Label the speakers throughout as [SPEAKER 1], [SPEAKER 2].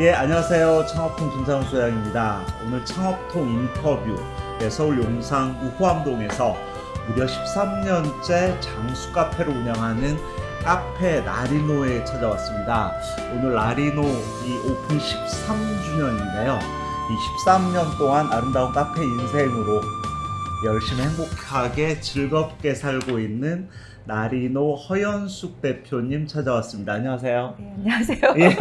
[SPEAKER 1] 예, 안녕하세요. 창업통 김상훈 소장입니다. 오늘 창업통 인터뷰 예, 서울 용산 우호암동에서 무려 13년째 장수 카페를 운영하는 카페 라리노에 찾아왔습니다. 오늘 라리노 이 오픈 13주년인데요. 이 13년 동안 아름다운 카페 인생으로 열심히 행복하게 즐겁게 살고 있는 나리노 허연숙 대표님 찾아왔습니다. 안녕하세요.
[SPEAKER 2] 네, 안녕하세요.
[SPEAKER 1] 예.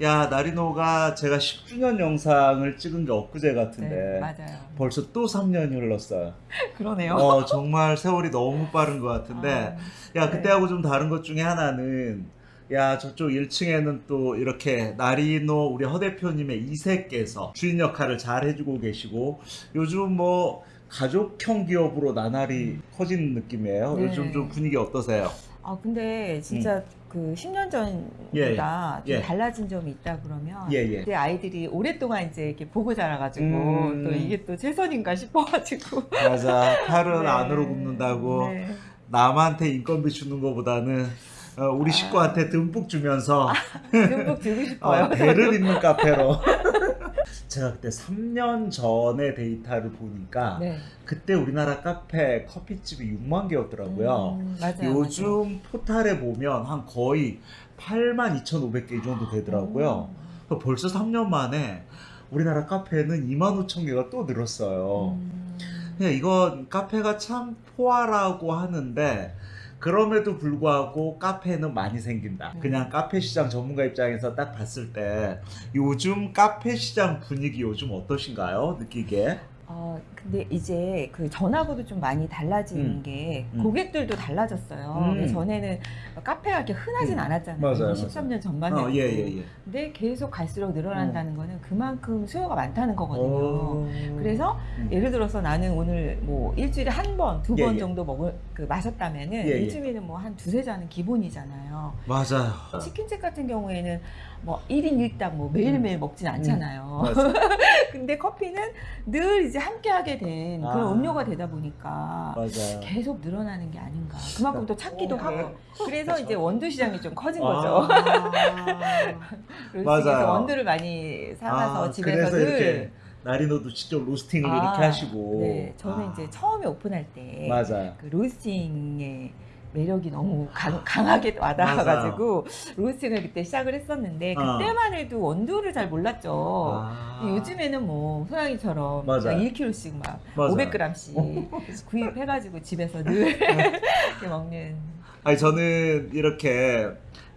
[SPEAKER 1] 야, 나리노가 제가 10주년 영상을 찍은 게 엊그제 같은데
[SPEAKER 2] 네, 맞아요.
[SPEAKER 1] 벌써 또 3년이 흘렀어요.
[SPEAKER 2] 그러네요.
[SPEAKER 1] 어, 정말 세월이 너무 빠른 것 같은데
[SPEAKER 2] 아,
[SPEAKER 1] 야,
[SPEAKER 2] 네.
[SPEAKER 1] 그때하고 좀 다른 것 중에 하나는 야, 저쪽 1층에는 또 이렇게 나리노 우리 허 대표님의 이세께서 주인 역할을 잘 해주고 계시고 요즘 뭐 가족형 기업으로 나날이 커지는 느낌이에요.
[SPEAKER 2] 네.
[SPEAKER 1] 요즘 좀 분위기 어떠세요?
[SPEAKER 2] 아 근데 진짜 그 10년 전보다
[SPEAKER 1] 예, 예.
[SPEAKER 2] 좀 달라진 점이 있다 그러면
[SPEAKER 1] 예, 예.
[SPEAKER 2] 아이들이 오랫동안 이제 이렇게 보고 자라가지고
[SPEAKER 1] 음.
[SPEAKER 2] 또 이게 또 최선인가 싶어가지고
[SPEAKER 1] 맞아. 팔은
[SPEAKER 2] 네.
[SPEAKER 1] 안으로 굽는다고
[SPEAKER 2] 네.
[SPEAKER 1] 남한테 인건비 주는 것보다는 어, 우리
[SPEAKER 2] 아.
[SPEAKER 1] 식구한테 듬뿍 주면서
[SPEAKER 2] 듬뿍 주고 싶어요.
[SPEAKER 1] 어, 배를 잇는 카페로. 제가 그때 3년 전의 데이터를 보니까
[SPEAKER 2] 네.
[SPEAKER 1] 그때 우리나라 카페 커피집이 6만 개였더라고요.
[SPEAKER 2] 음, 맞아요.
[SPEAKER 1] 요즘
[SPEAKER 2] 맞아요.
[SPEAKER 1] 포탈에 보면 한 거의 8만 2,500개 이 정도 되더라고요. 그러니까 벌써 3년 만에 우리나라 카페는 2만 5천 개가 또 늘었어요.
[SPEAKER 2] 음.
[SPEAKER 1] 이건 카페가 참 포화라고 하는데 그럼에도 불구하고 카페는 많이 생긴다.
[SPEAKER 2] 음.
[SPEAKER 1] 그냥 카페 시장 전문가 입장에서 딱 봤을 때 요즘 카페 시장 분위기 요즘 어떠신가요? 느끼게?
[SPEAKER 2] 어, 근데 이제 그 전하고도 좀 많이 달라지는
[SPEAKER 1] 음.
[SPEAKER 2] 게
[SPEAKER 1] 음.
[SPEAKER 2] 고객들도 달라졌어요.
[SPEAKER 1] 음.
[SPEAKER 2] 전에는 카페가 이렇게 흔하진
[SPEAKER 1] 음.
[SPEAKER 2] 않았잖아요.
[SPEAKER 1] 맞아요,
[SPEAKER 2] 13년 전만 해도.
[SPEAKER 1] 어, 예, 예, 예.
[SPEAKER 2] 근데 계속 갈수록 늘어난다는 거는 그만큼 수요가 많다는 거거든요.
[SPEAKER 1] 어.
[SPEAKER 2] 그래서
[SPEAKER 1] 음.
[SPEAKER 2] 예를 들어서 나는 오늘 뭐 일주일에 한 번, 두번
[SPEAKER 1] 예, 예.
[SPEAKER 2] 정도 먹을 그 마셨다면은
[SPEAKER 1] 예, 예.
[SPEAKER 2] 요즘에는 뭐 한 두세 잔은 기본이잖아요.
[SPEAKER 1] 맞아요.
[SPEAKER 2] 치킨집 같은 경우에는 뭐 1인 1당 뭐 매일매일 먹진 않잖아요.
[SPEAKER 1] 음.
[SPEAKER 2] 근데 커피는 늘 이제 함께 하게 된 그런
[SPEAKER 1] 아.
[SPEAKER 2] 음료가 되다 보니까
[SPEAKER 1] 맞아요.
[SPEAKER 2] 계속 늘어나는 게 아닌가. 그만큼 또 찾기도
[SPEAKER 1] 어,
[SPEAKER 2] 하고. 그래서. 이제 원두 시장이 좀 커진 거죠.
[SPEAKER 1] 아.
[SPEAKER 2] 그래서
[SPEAKER 1] 맞아요.
[SPEAKER 2] 원두를 많이 사와서
[SPEAKER 1] 아,
[SPEAKER 2] 집에서
[SPEAKER 1] 그래서
[SPEAKER 2] 늘
[SPEAKER 1] 이렇게 나리노도 직접 로스팅을
[SPEAKER 2] 아,
[SPEAKER 1] 이렇게 하시고.
[SPEAKER 2] 네, 저는
[SPEAKER 1] 아,
[SPEAKER 2] 이제 처음에 오픈할 때
[SPEAKER 1] 맞아요.
[SPEAKER 2] 그 로스팅의 매력이 너무 강, 강하게 와닿아가지고 로스팅을 그때 시작을 했었는데
[SPEAKER 1] 어.
[SPEAKER 2] 그때만 해도 원두를 잘 몰랐죠.
[SPEAKER 1] 아.
[SPEAKER 2] 요즘에는 뭐 소양이처럼
[SPEAKER 1] 맞아요.
[SPEAKER 2] 1kg씩 막
[SPEAKER 1] 맞아요.
[SPEAKER 2] 500g씩 구입해가지고 집에서 늘 이렇게 먹는.
[SPEAKER 1] 아니 저는 이렇게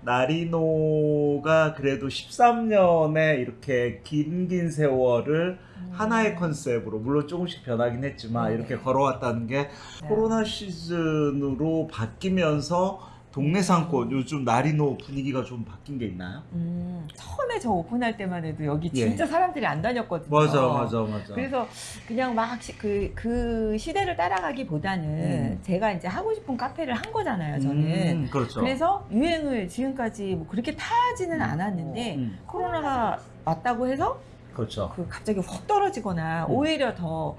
[SPEAKER 1] 나리노가 그래도 13년의 이렇게 긴긴 세월을 하나의 컨셉으로 물론 조금씩 변하긴 했지만
[SPEAKER 2] 네.
[SPEAKER 1] 이렇게 걸어왔다는 게 코로나 시즌으로 바뀌면서 동네 상권 요즘 나리노 분위기가 좀 바뀐 게 있나요?
[SPEAKER 2] 음, 처음에 저 오픈할 때만 해도 여기
[SPEAKER 1] 예.
[SPEAKER 2] 진짜 사람들이 안 다녔거든요.
[SPEAKER 1] 맞아 맞아 맞아.
[SPEAKER 2] 그래서 그냥 막그그 시대를 따라가기보다는
[SPEAKER 1] 음.
[SPEAKER 2] 제가 이제 하고 싶은 카페를 한 거잖아요. 저는.
[SPEAKER 1] 음, 그렇죠.
[SPEAKER 2] 그래서 유행을 지금까지 뭐 그렇게 타지는 않았는데
[SPEAKER 1] 음,
[SPEAKER 2] 코로나가 왔다고 해서
[SPEAKER 1] 그렇죠.
[SPEAKER 2] 그 갑자기 확 떨어지거나
[SPEAKER 1] 음.
[SPEAKER 2] 오히려 더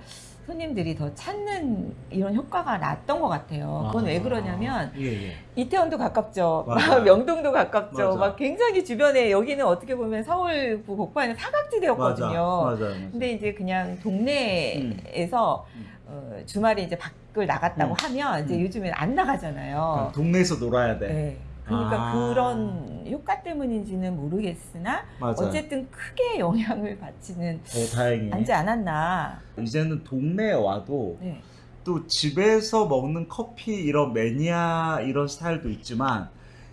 [SPEAKER 2] 손님들이 더 찾는 이런 효과가 났던 것 같아요. 그건 왜 그러냐면
[SPEAKER 1] 예, 예.
[SPEAKER 2] 이태원도 가깝죠. 명동도 가깝죠.
[SPEAKER 1] 맞아.
[SPEAKER 2] 막 굉장히 주변에 여기는 어떻게 보면 서울구 복파에는 사각지대였거든요.
[SPEAKER 1] 맞아, 맞아.
[SPEAKER 2] 근데 이제 그냥 동네에서
[SPEAKER 1] 음.
[SPEAKER 2] 어, 주말에 이제 밖을 나갔다고
[SPEAKER 1] 음.
[SPEAKER 2] 하면 이제
[SPEAKER 1] 음.
[SPEAKER 2] 요즘엔 안 나가잖아요.
[SPEAKER 1] 동네에서 놀아야 돼.
[SPEAKER 2] 네. 그러니까
[SPEAKER 1] 아.
[SPEAKER 2] 그런 효과 때문인지는 모르겠으나
[SPEAKER 1] 맞아.
[SPEAKER 2] 어쨌든 크게 영향을 받지는
[SPEAKER 1] 어, 다행히.
[SPEAKER 2] 않지 않았나.
[SPEAKER 1] 이제는 동네에 와도
[SPEAKER 2] 네.
[SPEAKER 1] 또 집에서 먹는 커피 이런 매니아 이런 스타일도 있지만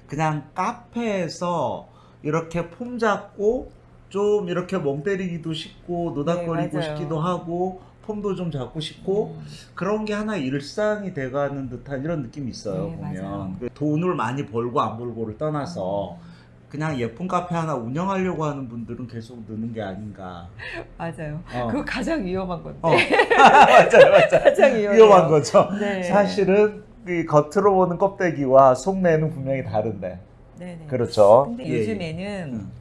[SPEAKER 1] 그냥 카페에서 이렇게 폼 잡고 좀 이렇게 멍 때리기도 싶고 노닥거리고
[SPEAKER 2] 네.
[SPEAKER 1] 싶기도 하고 폼도 좀 잡고 싶고
[SPEAKER 2] 음.
[SPEAKER 1] 그런 게 하나 일상이 돼가는 듯한 이런 느낌이 있어요
[SPEAKER 2] 네,
[SPEAKER 1] 보면. 그 돈을 많이 벌고 안 벌고를 떠나서 그냥 예쁜 카페 하나 운영하려고 하는 분들은 계속 느는 게 아닌가
[SPEAKER 2] 맞아요.
[SPEAKER 1] 어.
[SPEAKER 2] 그거 가장 위험한 건데.
[SPEAKER 1] 어. 맞아요 맞아요
[SPEAKER 2] 가장 위험해요.
[SPEAKER 1] 위험한 거죠
[SPEAKER 2] 네.
[SPEAKER 1] 사실은 이 겉으로 보는 껍데기와 속내는 분명히 다른데
[SPEAKER 2] 네네.
[SPEAKER 1] 그렇죠
[SPEAKER 2] 근데
[SPEAKER 1] 예, 예.
[SPEAKER 2] 요즘에는
[SPEAKER 1] 음.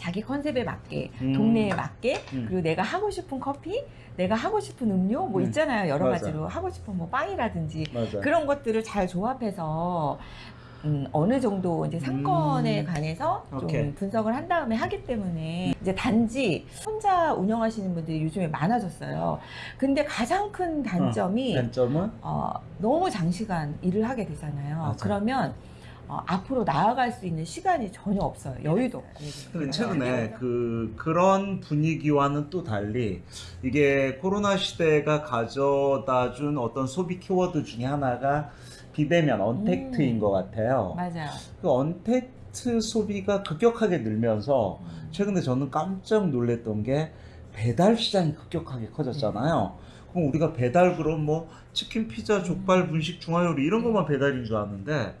[SPEAKER 2] 자기 컨셉에 맞게
[SPEAKER 1] 음.
[SPEAKER 2] 동네에 맞게
[SPEAKER 1] 음.
[SPEAKER 2] 그리고 내가 하고 싶은 커피 내가 하고 싶은 음료 뭐
[SPEAKER 1] 음.
[SPEAKER 2] 있잖아요 여러
[SPEAKER 1] 맞아.
[SPEAKER 2] 가지로 하고 싶은 뭐 빵이라든지
[SPEAKER 1] 맞아
[SPEAKER 2] 그런 것들을 잘 조합해서 음, 어느 정도 이제 상권에
[SPEAKER 1] 음.
[SPEAKER 2] 관해서 좀
[SPEAKER 1] 오케이.
[SPEAKER 2] 분석을 한 다음에 하기 때문에 이제 단지 혼자 운영하시는 분들이 요즘에 많아졌어요. 근데 가장 큰 단점이
[SPEAKER 1] 단점은
[SPEAKER 2] 어, 너무 장시간 일을 하게 되잖아요.
[SPEAKER 1] 맞아.
[SPEAKER 2] 그러면 어, 앞으로 나아갈 수 있는 시간이 전혀 없어요. 여유도 없고.
[SPEAKER 1] 근데 최근에 그 그런 분위기와는 또 달리 이게 코로나 시대가 가져다 준 어떤 소비 키워드 중에 하나가 비대면 언택트인
[SPEAKER 2] 음.
[SPEAKER 1] 것 같아요.
[SPEAKER 2] 맞아요.
[SPEAKER 1] 그 언택트 소비가 급격하게 늘면서 최근에 저는 깜짝 놀랐던 게 배달 시장이 급격하게 커졌잖아요. 그럼 우리가 배달 그럼 뭐 치킨, 피자, 족발, 분식, 중화요리 이런 것만 배달인 줄 아는데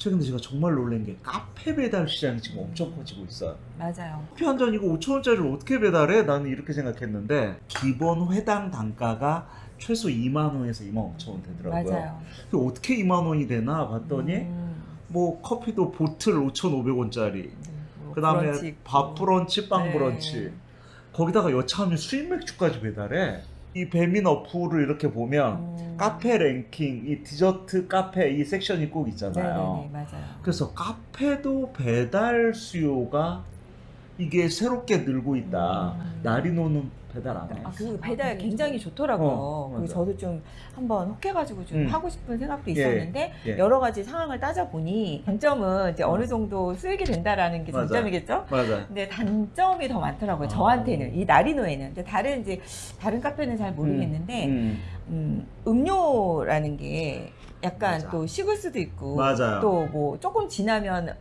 [SPEAKER 1] 최근에 제가 정말 놀란 게 카페 배달 시장이 지금 엄청 커지고 있어요.
[SPEAKER 2] 맞아요.
[SPEAKER 1] 커피 한 잔 이거 5천 원짜리를 어떻게 배달해? 나는 이렇게 생각했는데 기본 회당 단가가 최소 2만 원에서 2만 5천 원 되더라고요.
[SPEAKER 2] 맞아요.
[SPEAKER 1] 그 어떻게 2만 원이 되나 봤더니
[SPEAKER 2] 음,
[SPEAKER 1] 뭐 커피도 bottle 5,500원짜리
[SPEAKER 2] 네, 뭐
[SPEAKER 1] 그 다음에
[SPEAKER 2] 브런치 있고.
[SPEAKER 1] 밥 브런치, 빵
[SPEAKER 2] 네.
[SPEAKER 1] 브런치. 거기다가 여차하면 수입 맥주까지 배달해. 이 배민 어플을 이렇게 보면
[SPEAKER 2] 음.
[SPEAKER 1] 카페 랭킹, 이 디저트 카페 이 섹션이 꼭 있잖아요.
[SPEAKER 2] 네네네 맞아요.
[SPEAKER 1] 그래서 카페도 배달 수요가 이게 새롭게 늘고 있다.
[SPEAKER 2] 음.
[SPEAKER 1] 나리노는 배달 안 해.
[SPEAKER 2] 아, 그 배달 굉장히 좋더라고요.
[SPEAKER 1] 어,
[SPEAKER 2] 그. 저도 좀 한번 혹해가지고 좀
[SPEAKER 1] 음.
[SPEAKER 2] 하고 싶은 생각도
[SPEAKER 1] 예,
[SPEAKER 2] 있었는데
[SPEAKER 1] 예.
[SPEAKER 2] 여러 가지 상황을 따져보니 장점은 이제 어느 정도 수익이 된다라는 게
[SPEAKER 1] 맞아.
[SPEAKER 2] 장점이겠죠.
[SPEAKER 1] 맞아.
[SPEAKER 2] 근데 단점이 더 많더라고요.
[SPEAKER 1] 아.
[SPEAKER 2] 저한테는 이 나리노에는 근데 다른 이제 다른 카페는 잘 모르겠는데
[SPEAKER 1] 음,
[SPEAKER 2] 음, 음 료라는 게 약간
[SPEAKER 1] 맞아.
[SPEAKER 2] 또 식을 수도 있고
[SPEAKER 1] 맞아요.
[SPEAKER 2] 또뭐 조금 지나면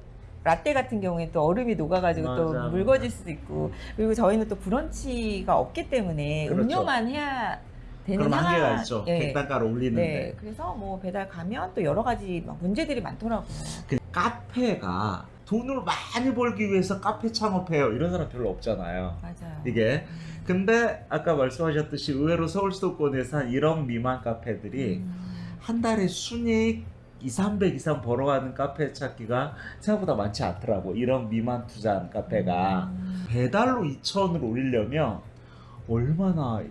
[SPEAKER 2] 라떼 같은 경우에 또 얼음이 녹아가지고 또
[SPEAKER 1] 맞아,
[SPEAKER 2] 묽어질 수도 있고 그리고 저희는 또 브런치가 없기 때문에
[SPEAKER 1] 그렇죠.
[SPEAKER 2] 음료만 해야 되는
[SPEAKER 1] 그럼 한계가
[SPEAKER 2] 상황-
[SPEAKER 1] 있죠.
[SPEAKER 2] 예.
[SPEAKER 1] 객단가를 올리는데.
[SPEAKER 2] 네, 그래서 뭐 배달 가면 또 여러 가지 막 문제들이 많더라고요.
[SPEAKER 1] 그 카페가 돈을 많이 벌기 위해서 카페 창업해요. 이런 사람 별로 없잖아요.
[SPEAKER 2] 맞아요.
[SPEAKER 1] 이게.
[SPEAKER 2] 음.
[SPEAKER 1] 근데 아까 말씀하셨듯이 의외로 서울 수도권에서 한 1억 미만 카페들이
[SPEAKER 2] 음.
[SPEAKER 1] 한 달에 순이익 2, 300 이상 벌어가는 카페 찾기가 생각보다 많지 않더라고. 1억 미만 투자한 카페가.
[SPEAKER 2] 음.
[SPEAKER 1] 배달로 2천을 올리려면 얼마나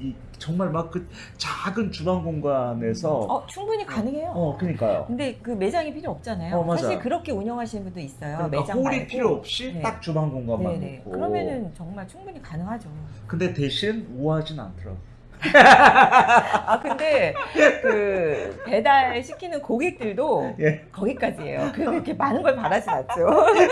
[SPEAKER 1] 이 정말 막 그 작은 주방 공간에서
[SPEAKER 2] 어, 충분히 가능해요.
[SPEAKER 1] 어 그러니까요.
[SPEAKER 2] 근데 그 매장이 필요 없잖아요.
[SPEAKER 1] 어.
[SPEAKER 2] 사실 그렇게 운영하시는 분도 있어요.
[SPEAKER 1] 그러니까
[SPEAKER 2] 매장
[SPEAKER 1] 홀이
[SPEAKER 2] 말고.
[SPEAKER 1] 필요 없이
[SPEAKER 2] 네.
[SPEAKER 1] 딱 주방 공간만
[SPEAKER 2] 네네.
[SPEAKER 1] 놓고.
[SPEAKER 2] 그러면은 정말 충분히 가능하죠.
[SPEAKER 1] 근데 대신 우아하진 않더라고.
[SPEAKER 2] 아 근데 그 배달 시키는 고객들도
[SPEAKER 1] 예.
[SPEAKER 2] 거기까지예요. 그 그렇게 많은 걸 바라진 않죠.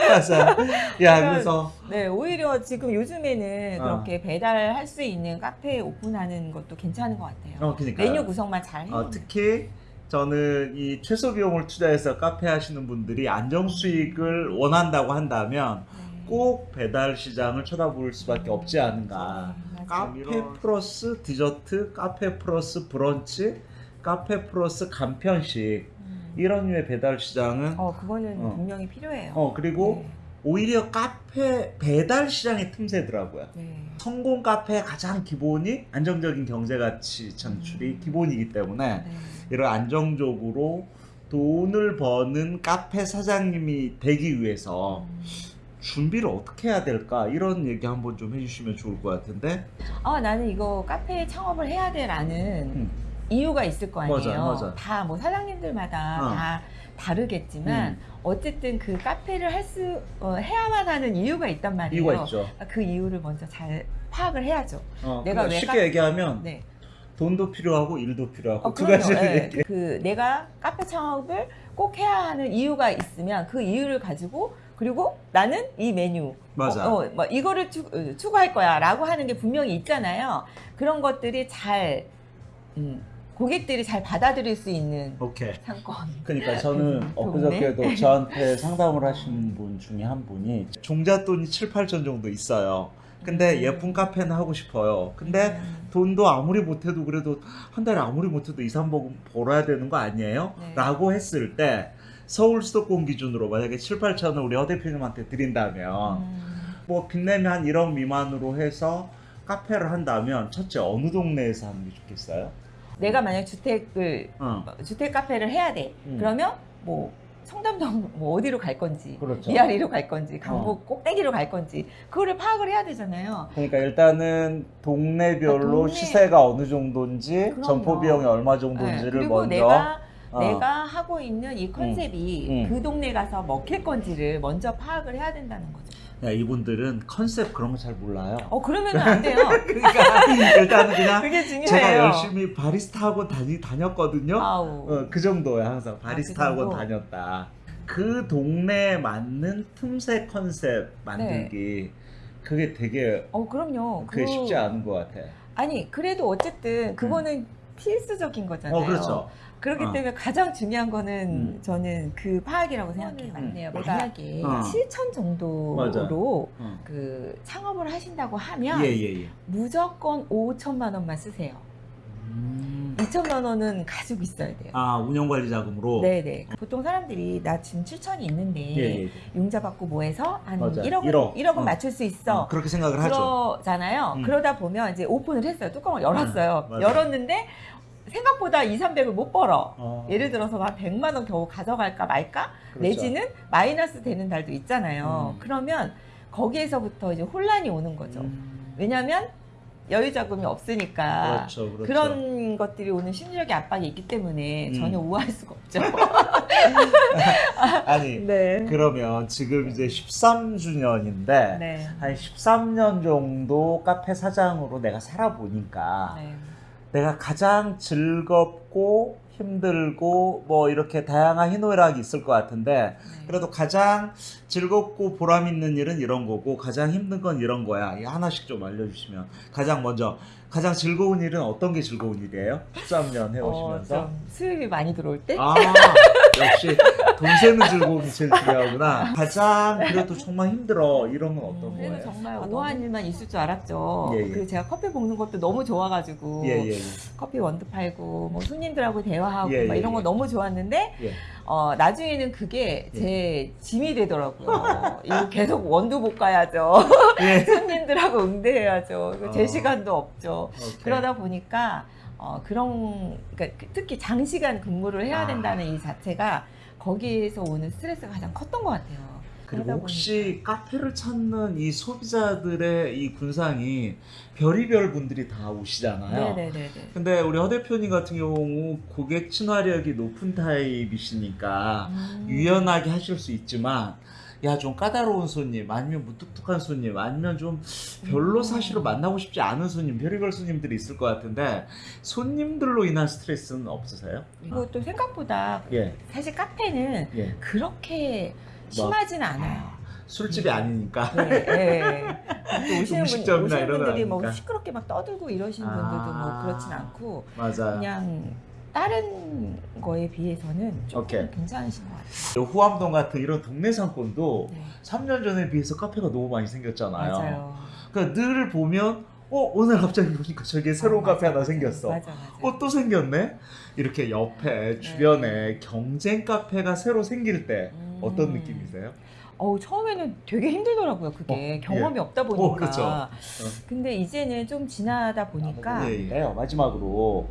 [SPEAKER 1] 맞아. 야 그래서
[SPEAKER 2] 네, 오히려 지금 요즘에는
[SPEAKER 1] 어.
[SPEAKER 2] 그렇게 배달할 수 있는 카페 오픈하는 것도 괜찮은 것 같아요.
[SPEAKER 1] 어 그러니까
[SPEAKER 2] 메뉴 구성만 잘 해.
[SPEAKER 1] 어, 특히 저는 이 최소 비용을 투자해서 카페 하시는 분들이 안정 수익을 원한다고 한다면
[SPEAKER 2] 네.
[SPEAKER 1] 꼭 배달 시장을 쳐다볼 수밖에 없지 않은가.
[SPEAKER 2] 네, 맞아요.
[SPEAKER 1] 카페 플러스 디저트, 카페 플러스 브런치, 카페 플러스 간편식
[SPEAKER 2] 음.
[SPEAKER 1] 이런 류의 배달 시장은 어,
[SPEAKER 2] 어, 그거는
[SPEAKER 1] 어.
[SPEAKER 2] 분명히 필요해요.
[SPEAKER 1] 그리고 오히려 카페 배달 시장의 틈새더라고요.
[SPEAKER 2] 네. 네.
[SPEAKER 1] 성공 카페의 가장 기본이 안정적인 경제 가치 창출이
[SPEAKER 2] 음.
[SPEAKER 1] 기본이기 때문에
[SPEAKER 2] 네.
[SPEAKER 1] 이런 안정적으로 돈을 버는 카페 사장님이 되기 위해서
[SPEAKER 2] 음.
[SPEAKER 1] 준비를 어떻게 해야 될까 이런 얘기 한번 좀 해주시면 좋을 것 같은데
[SPEAKER 2] 아 나는 이거 카페 창업을 해야 돼라는
[SPEAKER 1] 음.
[SPEAKER 2] 이유가 있을 거 아니에요. 다 뭐 사장님들마다
[SPEAKER 1] 어.
[SPEAKER 2] 다 다르겠지만
[SPEAKER 1] 음.
[SPEAKER 2] 어쨌든 그 카페를 할수 해야만 하는 이유가 있단 말이에요.
[SPEAKER 1] 이유가 있죠.
[SPEAKER 2] 그 이유를 먼저 잘 파악을 해야죠.
[SPEAKER 1] 어,
[SPEAKER 2] 내가
[SPEAKER 1] 그러니까
[SPEAKER 2] 왜
[SPEAKER 1] 쉽게
[SPEAKER 2] 카-
[SPEAKER 1] 얘기하면
[SPEAKER 2] 네.
[SPEAKER 1] 돈도 필요하고 일도 필요하고
[SPEAKER 2] 어,
[SPEAKER 1] 두. 가지를
[SPEAKER 2] 예.
[SPEAKER 1] 얘기해.
[SPEAKER 2] 그 내가 카페 창업을 꼭 해야 하는 이유가 있으면 그 이유를 가지고 그리고 나는 이 메뉴
[SPEAKER 1] 맞아.
[SPEAKER 2] 어, 어, 뭐 이거를 추, 어, 추구할 거야 라고 하는 게 분명히 있잖아요. 그런 것들이 잘 음, 고객들이 잘 받아들일 수 있는
[SPEAKER 1] 오케이.
[SPEAKER 2] 상권.
[SPEAKER 1] 그러니까 저는
[SPEAKER 2] 음,
[SPEAKER 1] 엊그저께도 저한테 상담을 하신 분 중에 한 분이 종잣돈이 7, 8천 정도 있어요. 근데
[SPEAKER 2] 음.
[SPEAKER 1] 예쁜 카페는 하고 싶어요. 근데
[SPEAKER 2] 음,
[SPEAKER 1] 돈도 아무리 못해도 그래도 한 달에 아무리 못해도 2, 3억 벌어야 되는 거 아니에요?
[SPEAKER 2] 네.
[SPEAKER 1] 라고 했을 때 서울 수도권 기준으로 만약에 7, 8천을 우리 허 대표님한테 드린다면
[SPEAKER 2] 음,
[SPEAKER 1] 뭐 빚내면 한 1억 미만으로 해서 카페를 한다면 첫째 어느 동네에서 하는 게 좋겠어요?
[SPEAKER 2] 내가 만약 주택을
[SPEAKER 1] 어.
[SPEAKER 2] 주택 카페를 해야 돼.
[SPEAKER 1] 음.
[SPEAKER 2] 그러면 뭐 청담동 뭐 어디로 갈 건지
[SPEAKER 1] 그렇죠.
[SPEAKER 2] 미아리로 갈 건지 강북 꼭대기로 갈 건지 그거를 파악을 해야 되잖아요.
[SPEAKER 1] 그러니까 일단은 동네별로
[SPEAKER 2] 아, 동네.
[SPEAKER 1] 시세가 어느 정도인지
[SPEAKER 2] 그럼요.
[SPEAKER 1] 점포 비용이 얼마
[SPEAKER 2] 네,
[SPEAKER 1] 정도인지를
[SPEAKER 2] 그리고
[SPEAKER 1] 먼저 어.
[SPEAKER 2] 내가 하고 있는 이 컨셉이
[SPEAKER 1] 음.
[SPEAKER 2] 그 동네 가서 먹힐 건지를 먼저 파악을 해야 된다는 거죠.
[SPEAKER 1] 야, 이분들은 컨셉 그런 거 잘 몰라요.
[SPEAKER 2] 어 그러면 안 돼요.
[SPEAKER 1] 그러니까 일단은 그냥. 제가 열심히 바리스타 학원 다니, 다녔거든요. 어, 그 정도야 항상 바리스타
[SPEAKER 2] 아, 그?
[SPEAKER 1] 다녔다. 그 동네에 맞는 틈새 컨셉 만들기 그게 되게
[SPEAKER 2] 어 그럼요.
[SPEAKER 1] 그게
[SPEAKER 2] 그-
[SPEAKER 1] 쉽지 않은 것 같아.
[SPEAKER 2] 아니 그래도 어쨌든 그거는 필수적인 거잖아요.
[SPEAKER 1] 어 그렇죠.
[SPEAKER 2] 그렇기
[SPEAKER 1] 어.
[SPEAKER 2] 때문에 가장 중요한 거는
[SPEAKER 1] 음.
[SPEAKER 2] 저는 그 파악이라고 생각해요.
[SPEAKER 1] 맞네요.
[SPEAKER 2] 만약에
[SPEAKER 1] 어.
[SPEAKER 2] 7천 정도로
[SPEAKER 1] 어.
[SPEAKER 2] 그 창업을 하신다고 하면
[SPEAKER 1] 예 예 예.
[SPEAKER 2] 무조건 5천만 원만 쓰세요.
[SPEAKER 1] 음.
[SPEAKER 2] 2천만 원은 가지고 있어야 돼요.
[SPEAKER 1] 아 운영 관리 자금으로.
[SPEAKER 2] 네네. 보통 사람들이 나 지금 7천이 있는데
[SPEAKER 1] 예예.
[SPEAKER 2] 융자 받고 뭐 해서 한
[SPEAKER 1] 맞아요.
[SPEAKER 2] 1억은,
[SPEAKER 1] 1억.
[SPEAKER 2] 1억은
[SPEAKER 1] 어.
[SPEAKER 2] 맞출 수 있어.
[SPEAKER 1] 그렇게 생각을 하죠.
[SPEAKER 2] 그러잖아요.
[SPEAKER 1] 음.
[SPEAKER 2] 그러다 보면 이제 오픈을 했어요. 뚜껑을 열었어요.
[SPEAKER 1] 음.
[SPEAKER 2] 열었는데 생각보다 2, 300을 못 벌어.
[SPEAKER 1] 어.
[SPEAKER 2] 예를 들어서 한 100만 원 겨우 가져갈까 말까?
[SPEAKER 1] 그렇죠.
[SPEAKER 2] 내지는 마이너스 되는 달도 있잖아요.
[SPEAKER 1] 음.
[SPEAKER 2] 그러면 거기에서부터 이제 혼란이 오는 거죠.
[SPEAKER 1] 음.
[SPEAKER 2] 왜냐하면 여유 자금이 없으니까
[SPEAKER 1] 그렇죠, 그렇죠.
[SPEAKER 2] 런 것들이 오는 심리적인 압박이 있기 때문에
[SPEAKER 1] 음.
[SPEAKER 2] 전혀 우아할 수가 없죠.
[SPEAKER 1] 아니
[SPEAKER 2] 네.
[SPEAKER 1] 그러면 지금 이제 13주년인데
[SPEAKER 2] 네.
[SPEAKER 1] 한 13년 정도 카페 사장으로 내가 살아보니까
[SPEAKER 2] 네.
[SPEAKER 1] 내가 가장 즐겁고 힘들고 뭐 이렇게 다양한 희노애락이 있을 것 같은데
[SPEAKER 2] 네.
[SPEAKER 1] 그래도 가장 즐겁고 보람 있는 일은 이런 거고 가장 힘든 건 이런 거야. 이 하나씩 좀 알려주시면 가장 먼저 가장 즐거운 일은 어떤 게 즐거운 일이에요? 13년 해오시면서
[SPEAKER 2] 어, 좀 수입이 많이 들어올 때?
[SPEAKER 1] 아 역시 돈 세는 즐거움이 제일 중요하구나. 가장 그래도 정말 힘들어 이런 건 어떤
[SPEAKER 2] 그래도
[SPEAKER 1] 거예요?
[SPEAKER 2] 정말
[SPEAKER 3] 아,
[SPEAKER 2] 우아한 일만 있을 줄 알았죠.
[SPEAKER 1] 예, 예.
[SPEAKER 2] 그 제가 커피 볶는 것도 너무 좋아가지고
[SPEAKER 1] 예예 예.
[SPEAKER 2] 커피 원두 팔고 뭐 손님들하고 대화하고
[SPEAKER 1] 예,
[SPEAKER 2] 막
[SPEAKER 1] 예,
[SPEAKER 2] 이런 거
[SPEAKER 1] 예.
[SPEAKER 2] 너무 좋았는데
[SPEAKER 1] 예.
[SPEAKER 2] 어, 나중에는 그게
[SPEAKER 1] 예.
[SPEAKER 2] 제 짐이 되더라고요. 이거 계속 원두 볶아야죠.
[SPEAKER 1] 예.
[SPEAKER 2] 손님들하고 응대해야죠. 이거 제
[SPEAKER 1] 어.
[SPEAKER 2] 시간도 없죠.
[SPEAKER 1] 오케이.
[SPEAKER 2] 그러다 보니까 어, 그런 그러니까 특히 장시간 근무를 해야
[SPEAKER 1] 아.
[SPEAKER 2] 된다는 이 자체가 거기에서 오는 스트레스가 가장 컸던 것 같아요.
[SPEAKER 1] 그리고 혹시 카페를 찾는 이 소비자들의 이 군상이 별의별 분들이 다 오시잖아요.
[SPEAKER 2] 네네네네.
[SPEAKER 1] 근데 우리 허 대표님 같은 경우 고객 친화력이 높은 타입이시니까
[SPEAKER 2] 음.
[SPEAKER 1] 유연하게 하실 수 있지만 야 좀 까다로운 손님 아니면 무뚝뚝한 손님 아니면 좀 별로
[SPEAKER 2] 음.
[SPEAKER 1] 사실은 만나고 싶지 않은 손님 별의별 손님들이 있을 것 같은데 손님들로 인한 스트레스는 없으세요?
[SPEAKER 2] 또 생각보다
[SPEAKER 1] 예,
[SPEAKER 2] 사실 카페는
[SPEAKER 1] 예.
[SPEAKER 2] 그렇게
[SPEAKER 1] 뭐.
[SPEAKER 2] 심하진 않아요.
[SPEAKER 1] 술집이 아니니까.
[SPEAKER 2] 네, 네. 또 오시는, 분,
[SPEAKER 1] 음식점이나
[SPEAKER 2] 오시는 분들이 뭐
[SPEAKER 1] 아니니까.
[SPEAKER 2] 시끄럽게 막 떠들고 이러시는
[SPEAKER 1] 아.
[SPEAKER 2] 분들도 뭐 그렇진 않고
[SPEAKER 1] 맞아요.
[SPEAKER 2] 그냥 다른 거에 비해서는 조금
[SPEAKER 1] 오케이.
[SPEAKER 2] 괜찮으신 것 같아요.
[SPEAKER 1] 후암동 같은 이런 동네 상권도
[SPEAKER 2] 네.
[SPEAKER 1] 3년 전에 비해서 카페가 너무 많이 생겼잖아요.
[SPEAKER 2] 맞아요.
[SPEAKER 1] 그러니까 늘 보면 어 오늘 갑자기 보니까 저기에 새로운
[SPEAKER 2] 어,
[SPEAKER 1] 카페
[SPEAKER 2] 맞아,
[SPEAKER 1] 하나
[SPEAKER 2] 맞아.
[SPEAKER 1] 생겼어.
[SPEAKER 2] 맞아 맞아.
[SPEAKER 1] 어또 생겼네. 이렇게 옆에 주변에 경쟁 카페가 새로 생길 때
[SPEAKER 2] 음.
[SPEAKER 1] 어떤 느낌이세요?
[SPEAKER 2] 어우 처음에는 되게 힘들더라고요. 그게 경험이 없다 보니까.
[SPEAKER 1] 어, 그렇죠.
[SPEAKER 2] 근데 이제는 좀 지나다 보니까
[SPEAKER 1] 예, 예. 마지막으로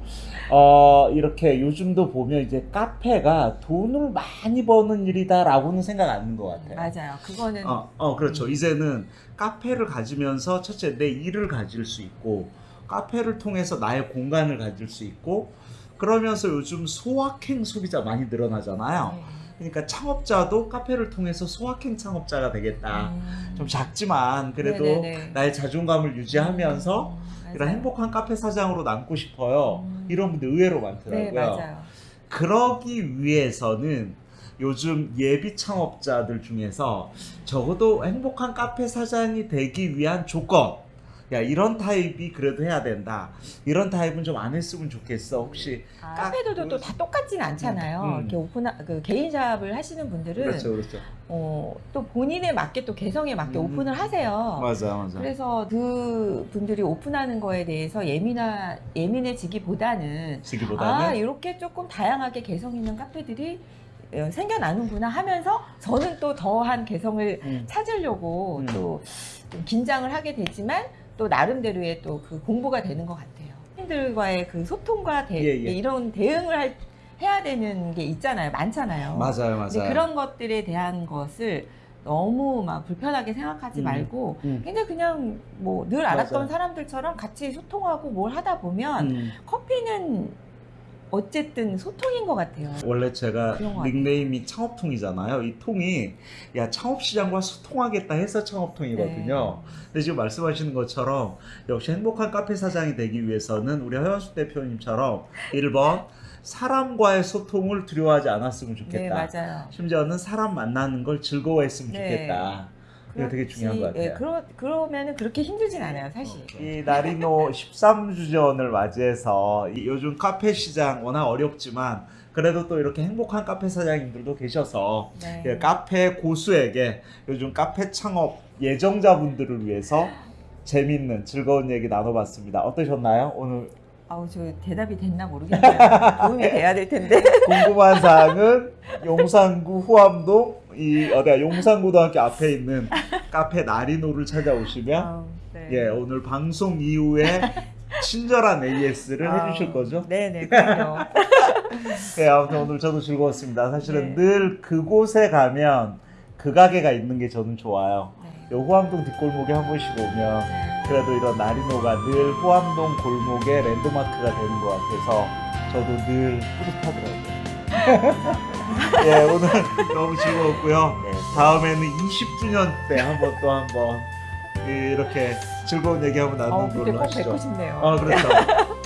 [SPEAKER 1] 어, 이렇게 요즘도 보면 이제 카페가 돈을 많이 버는 일이다라고는 생각 안 하는 것 같아요.
[SPEAKER 2] 맞아요. 그거는
[SPEAKER 1] 어, 어, 그렇죠.
[SPEAKER 2] 음.
[SPEAKER 1] 이제는 카페를 가지면서 첫째 내 일을 가질 수 있고 카페를 통해서 나의 공간을 가질 수 있고 그러면서 요즘 소확행 소비자 많이 늘어나잖아요.
[SPEAKER 2] 네.
[SPEAKER 1] 그러니까 창업자도 카페를 통해서 소확행 창업자가 되겠다.
[SPEAKER 2] 음.
[SPEAKER 1] 좀 작지만 그래도
[SPEAKER 2] 네네네.
[SPEAKER 1] 나의 자존감을 유지하면서
[SPEAKER 2] 음,
[SPEAKER 1] 이런. 행복한 카페 사장으로 남고 싶어요.
[SPEAKER 2] 음.
[SPEAKER 1] 이런 분들 의외로
[SPEAKER 2] 네
[SPEAKER 1] 많더라고요.
[SPEAKER 2] 맞아요.
[SPEAKER 1] 그러기 위해서는 요즘 예비 창업자들 중에서 적어도 행복한 카페 사장이 되기 위한 조건. 야, 이런 타입이 그래도 해야 된다. 이런 타입은 좀 안 했으면 좋겠어. 혹시.
[SPEAKER 2] 아,
[SPEAKER 1] 카-
[SPEAKER 2] 카페들도 또 다 똑같진 않잖아요.
[SPEAKER 1] 음, 음.
[SPEAKER 2] 이렇게 오픈 그 개인 샵을 하시는 분들은
[SPEAKER 1] 그렇죠, 그렇죠.
[SPEAKER 2] 어, 또 본인에 맞게 또 개성에 맞게
[SPEAKER 1] 음.
[SPEAKER 2] 오픈을 하세요.
[SPEAKER 1] 맞아, 맞아.
[SPEAKER 2] 그래서 그 분들이 오픈하는 거에 대해서 예민하 예민해지기보다는
[SPEAKER 1] 지기보다는.
[SPEAKER 2] 아 이렇게 조금 다양하게 개성 있는 카페들이 어, 생겨나는구나 하면서 저는 또 더한 개성을
[SPEAKER 1] 음.
[SPEAKER 2] 찾으려고
[SPEAKER 1] 음.
[SPEAKER 2] 또좀 긴장을 하게 되지만 또 나름대로의 또 그 공부가 되는 것 같아요. 팬들과의 그 소통과 대,
[SPEAKER 1] 예, 예.
[SPEAKER 2] 이런 대응을 할- 해야 되는 게 있잖아요. 많잖아요.
[SPEAKER 1] 맞아요, 맞아요.
[SPEAKER 2] 그런 것들에 대한 것을 너무 막 불편하게 생각하지
[SPEAKER 1] 음.
[SPEAKER 2] 말고
[SPEAKER 1] 음.
[SPEAKER 2] 굉장히 그냥 뭐 늘 알았던
[SPEAKER 1] 맞아요.
[SPEAKER 2] 사람들처럼 같이 소통하고 뭘 하다 보면
[SPEAKER 1] 음.
[SPEAKER 2] 커피는 어쨌든 소통인 것 같아요.
[SPEAKER 1] 원래 제가
[SPEAKER 2] 같아요.
[SPEAKER 1] 닉네임이 창업통이잖아요. 이 통이 야 창업시장과 소통하겠다 해서 창업통이거든요.
[SPEAKER 2] 네.
[SPEAKER 1] 근데 지금 말씀하시는 것처럼 역시 행복한 카페 사장이 되기 위해서는 우리 허연수 대표님처럼 1번 사람과의 소통을 두려워하지 않았으면
[SPEAKER 2] 네,
[SPEAKER 1] 좋겠다.
[SPEAKER 2] 맞아요.
[SPEAKER 1] 심지어는 사람 만나는 걸 즐거워했으면
[SPEAKER 2] 네.
[SPEAKER 1] 좋겠다. 이거 되게 중요한 것 같아요.
[SPEAKER 2] 예, 그러, 그러면은 그렇게 힘들진 않아요, 사실.
[SPEAKER 1] 이 나리노 13주년을 맞이해서 이 요즘 카페 시장 워낙 어렵지만 그래도 또 이렇게 행복한 카페 사장님들도 계셔서
[SPEAKER 2] 네.
[SPEAKER 1] 예, 카페 고수에게 요즘 카페 창업 예정자분들을 위해서 재밌는 즐거운 얘기 나눠봤습니다. 어떠셨나요? 오늘
[SPEAKER 2] 아우, 저 대답이 됐나 모르겠네요. 도움이 돼야 될 텐데.
[SPEAKER 1] 궁금한 사항은 용산구 후암동 이 어디야 용산고등학교 앞에 있는 카페 나리노를 찾아오시면
[SPEAKER 2] 아우, 네.
[SPEAKER 1] 예 오늘 방송 이후에 친절한 AS를
[SPEAKER 2] 아우,
[SPEAKER 1] 해주실 거죠?
[SPEAKER 2] 네네, 그럼요.
[SPEAKER 1] 네 아무튼 오늘 저도 즐거웠습니다. 사실은
[SPEAKER 2] 네.
[SPEAKER 1] 늘 그곳에 가면 그 가게가 있는 게 저는 좋아요.
[SPEAKER 2] 네.
[SPEAKER 1] 요 후암동 뒷골목에 한 번씩 오면 그래도 이런 나리노가 늘 후암동 골목의 랜드마크가 되는 것 같아서 저도 늘 뿌듯하더라고요. 예, 오늘 너무 즐거웠고요.
[SPEAKER 2] 네.
[SPEAKER 1] 다음에는 20주년 때 한번 또 한번 이렇게 즐거운 얘기 한번
[SPEAKER 2] 어,
[SPEAKER 1] 나누는
[SPEAKER 2] 그때
[SPEAKER 1] 걸로
[SPEAKER 2] 꼭
[SPEAKER 1] 하시죠.
[SPEAKER 2] 뵙고 싶네요.
[SPEAKER 1] 아, 그렇죠.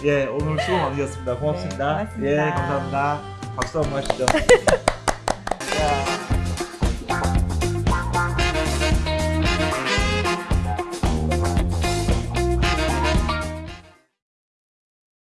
[SPEAKER 1] 예, 오늘 수고 많으셨습니다. 고맙습니다.
[SPEAKER 2] 네, 고맙습니다.
[SPEAKER 1] 예, 감사합니다. 박수 한번 하시죠.